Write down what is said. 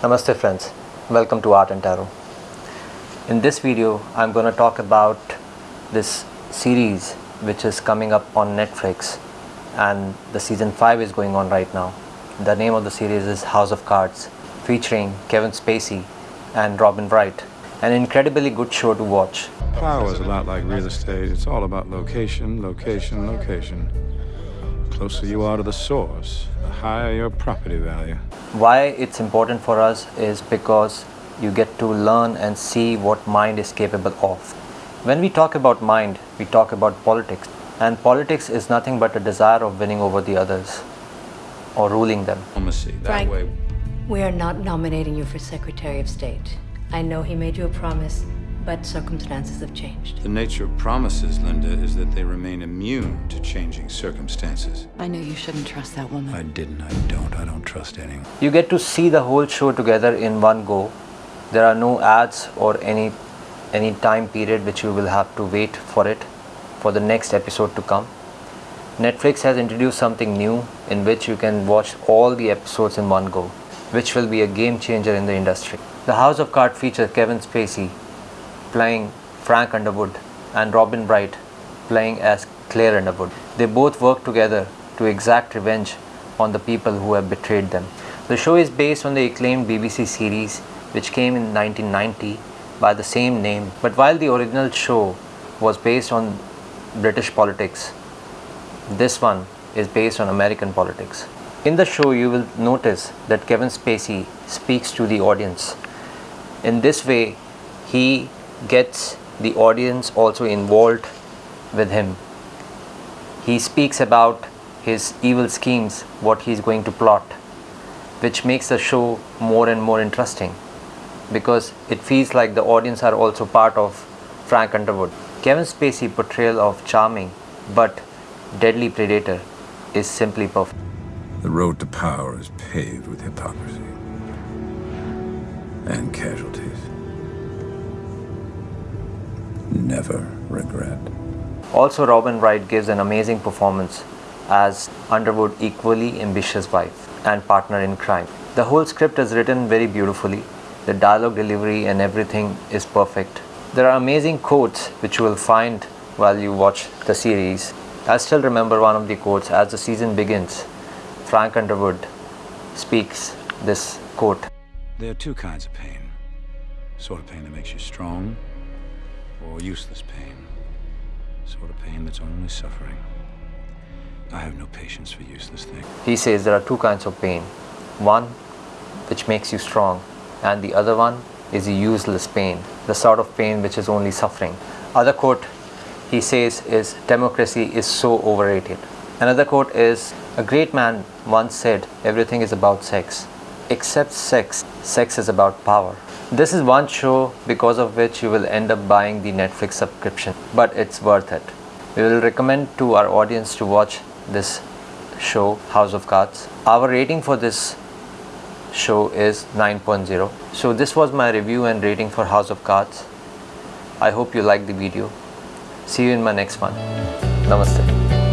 Namaste friends, welcome to Art and Tarot. In this video, I'm going to talk about this series which is coming up on Netflix and the season 5 is going on right now. The name of the series is House of Cards featuring Kevin Spacey and Robin Wright. An incredibly good show to watch. Power is a lot like real estate. It's all about location, location, location. The closer you are to the source, higher your property value. Why it's important for us is because you get to learn and see what mind is capable of. When we talk about mind, we talk about politics. And politics is nothing but a desire of winning over the others or ruling them. Diplomacy, that Frank, we are not nominating you for Secretary of State. I know he made you a promise, but circumstances have changed. The nature of promises, Linda, is that they remain immune to changing circumstances. I knew you shouldn't trust that woman. I didn't, I don't, I don't trust anyone. You get to see the whole show together in one go. There are no ads or any any time period which you will have to wait for it for the next episode to come. Netflix has introduced something new in which you can watch all the episodes in one go, which will be a game changer in the industry. The House of Cards features Kevin Spacey playing Frank Underwood and Robin Wright playing as Claire Underwood. They both work together to exact revenge on the people who have betrayed them. The show is based on the acclaimed BBC series which came in 1990 by the same name. But while the original show was based on British politics, this one is based on American politics. In the show, you will notice that Kevin Spacey speaks to the audience. In this way, he gets the audience also involved with him. He speaks about his evil schemes, what he's going to plot, which makes the show more and more interesting because it feels like the audience are also part of Frank Underwood. Kevin Spacey portrayal of charming but deadly predator is simply perfect. The road to power is paved with hypocrisy and casualties. Never regret. Also, Robin Wright gives an amazing performance as Underwood equally ambitious wife and partner in crime. The whole script is written very beautifully. The dialogue delivery and everything is perfect. There are amazing quotes which you will find while you watch the series. I still remember one of the quotes as the season begins. Frank Underwood speaks this quote. There are two kinds of pain. Sort of pain that makes you strong, or useless pain. Sort of pain that's only suffering. I have no patience for useless things. He says there are two kinds of pain. One which makes you strong and the other one is a useless pain, the sort of pain which is only suffering. Other quote he says is democracy is so overrated. Another quote is a great man once said everything is about sex. Except sex, sex is about power. This is one show because of which you will end up buying the Netflix subscription, but it's worth it. We will recommend to our audience to watch this show, House of Cards. Our rating for this show is 9.0. So this was my review and rating for House of Cards. I hope you liked the video. See you in my next one. Namaste.